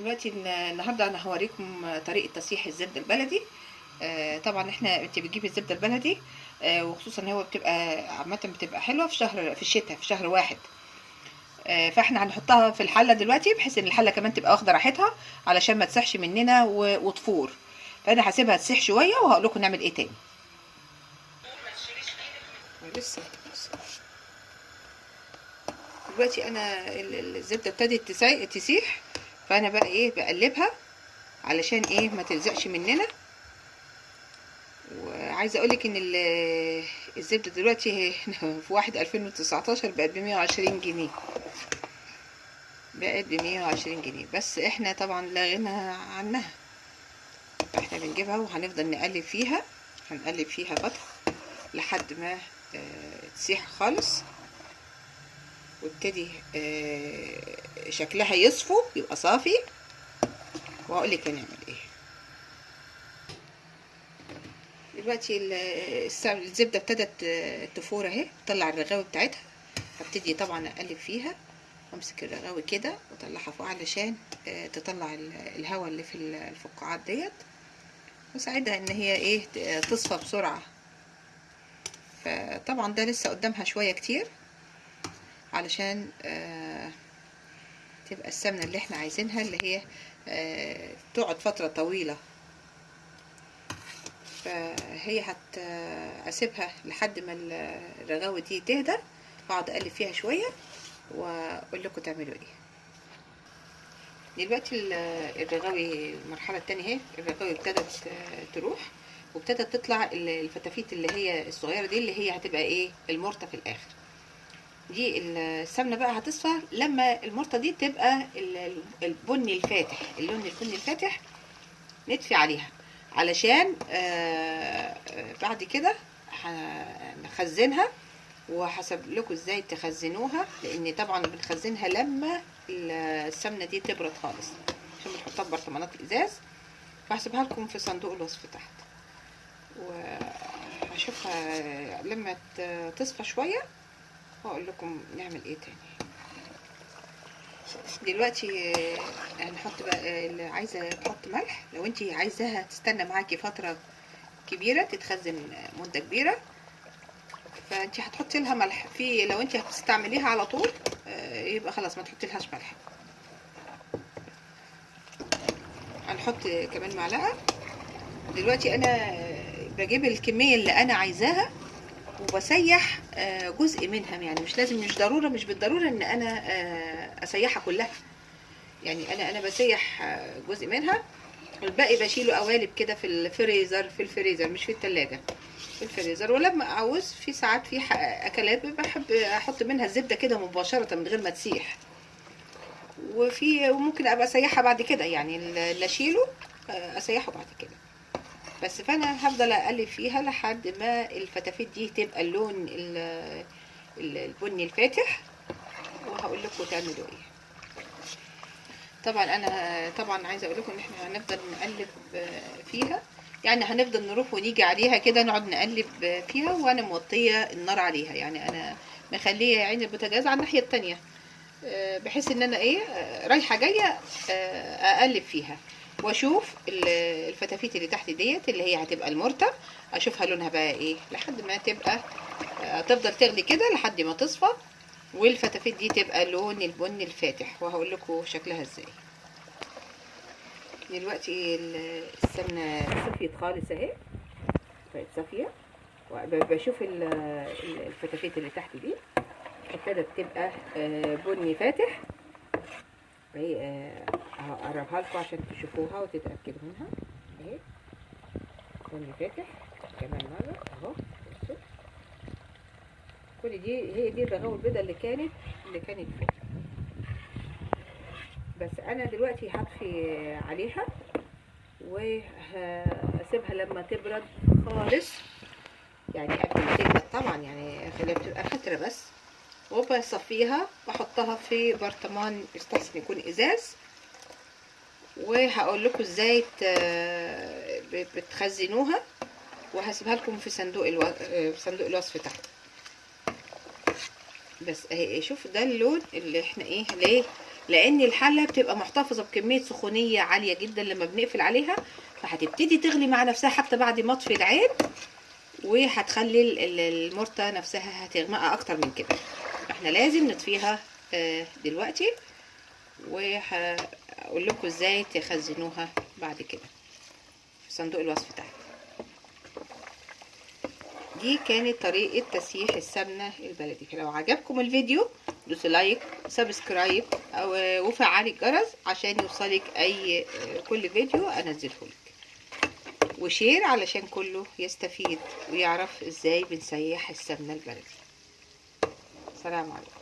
دلوقتي ال- النهارده أنا هوريكم طريقة تصحيح الزبدة البلدي. آه، طبعا إحنا انت بتجيبي الزبدة البلدي آه، وخصوصا هو بتبقى عامة بتبقى حلوة في شهر في الشتاء في شهر واحد. آه، فإحنا هنحطها في الحلة دلوقتي بحيث إن الحلة كمان تبقى واخدة راحتها علشان ما تسحش مننا وتفور. فأنا هسيبها تسيح شوية وهقول لكم نعمل إيه تاني. دلوقتي أنا ال- ال- الزبدة ابتدت تسي- تسيح. فانا بقى إيه بقلبها علشان إيه ما تلزقش مننا. وعايزة اقولك ان ال- الزبدة دلوقتي في واحد 2019 بقت ب 120 جنيه. بقت ب 120 جنيه بس إحنا طبعا لا غنى عنها. إحنا بنجيبها وهنفضل نقلب فيها هنقلب فيها فتره لحد ما آه، تسيح خالص. وابتدي آه، شكلها يصفو يبقى صافي. وهقول لك هنعمل إيه. دلوقتي الزبدة ابتدت آه، تفور أهي تطلع الرغاوي بتاعتها. هبتدي طبعا أقلب فيها وأمسك الرغاوي كده وأطلعها فوق علشان آه، تطلع ال- الهواء اللي في ال- الفقاعات ديت. وساعدها إن هي إيه تصفى بسرعة. فطبعا ده لسه قدامها شوية كتير. علشان آه تبقى السمنة اللي إحنا عايزينها اللي هي آه تقعد فترة طويلة. فهي هت اسيبها لحد ما الرغاوي دي تهدى واقعد اقلب فيها شوية واقول لكم تعملوا إيه. دلوقتي ال- الرغاوي المرحلة التانية اهي الرغاوي ابتدت آه، تروح وابتدت تطلع ال- الفتافيت اللي هي الصغيرة دي اللي هي هتبقى إيه المرتة في الآخر. دي السمنة بقى هتصفى لما المرته دي تبقى ال- البني الفاتح اللون البني الفاتح نطفي عليها. علشان آه، بعد كده هنخزنها وهسيب لكم إزاي تخزنوها لأن طبعا بنخزنها لما السمنة دي تبرد خالص عشان بنحطها في برطمانات ازاز فهسيبها لكم في صندوق الوصف تحت. وهشوفها لما تصفى شوية. واقول لكم نعمل إيه تاني. دلوقتي آه، هنحط بقى آه، اللي عايزة تحط ملح. لو انت عايزاها تستنى معاكي فترة كبيرة تتخزن مدة كبيرة. فانت هتحطي لها ملح. في لو انت هتستعمليها على طول آه، يبقى خلاص ما تحطي لهاش ملح. هنحط كمان معلقة. دلوقتي أنا بجيب الكمية اللي أنا عايزاها. وبسيح آه، جزء منها يعني. مش لازم مش ضرورة مش بالضرورة إن أنا آه، أسيحها كلها. يعني أنا أنا بسيح آه، جزء منها. والباقي بشيله قوالب كده في الفريزر في الفريزر مش في التلاجة في الفريزر. ولما أعوز في ساعات في أكلات بحب أحط منها الزبدة كده مباشرة من غير ما تسيح. وفي وممكن أبقى أسيحها بعد كده يعني اللي أشيله أسيحه بعد كده. بس فانا هفضل اقلب فيها لحد ما الفتافيت دي تبقى اللون ال- ال- البني الفاتح وهقول لكم تعملوا إيه. طبعا أنا طبعا عايزة أقول لكم إن إحنا هنفضل نقلب فيها. يعني هنفضل نروح ونيجي عليها كده نقعد نقلب فيها وأنا موطية النار عليها. يعني أنا مخلية عين البوتاجاز على الناحية التانية. بحيث إن أنا إيه رايحة جاية أقلب فيها. واشوف ال- الفتافيت اللي تحت ديت اللي هي هتبقى المرته اشوفها لونها بقى إيه لحد ما تبقى آه، تفضل تغلي كده لحد ما تصفى والفتافيت دي تبقى لون البني الفاتح وهقول لكم شكلها إزاي. دلوقتي ال- السمنة صفيت خالص اهي. بقت صافية. وبشوف ال- ال- الفتافيت اللي تحت دي. ابتدت تبقى آه، بني فاتح. هقربها لكم عشان تشوفوها وتتأكدوا منها. اهي بني فاتح. كمان مره أهو. بصوا. كل دي هي دي الرغاوي البيضاء اللي كانت اللي كانت فوق. بس أنا دلوقتي هطفي عليها وهسيبها لما تبرد خالص. يعني ما تبرد طبعا يعني خليها بتبقى فترة بس. وبصفيها واحطها في برطمان يستحسن يكون إزاز. وهقول لكم إزاي بتخزنوها وهسيبها لكم في صندوق ألو... في صندوق الوصف تحت. بس اهي شوف ده اللون اللي إحنا إيه ليه؟ لأن الحلة بتبقى محتفظة بكمية سخونية عالية جدا لما بنقفل عليها فهتبتدي تغلي مع نفسها حتى بعد ما اطفي العين وهتخلي ال- ال- المرته نفسها هتغمق أكتر من كده. إحنا لازم نطفيها آه، دلوقتي. وهقول لكم إزاي تخزنوها بعد كده في صندوق الوصف تحت دي كانت طريقة تسييح السمنة البلدي. لو عجبكم الفيديو دوسوا like subscribe أو الجرس عشان يوصلك أي كل فيديو أنزله لك. و share علشان كله يستفيد ويعرف إزاي بنسيح السمنة البلدي. سلام عليكم.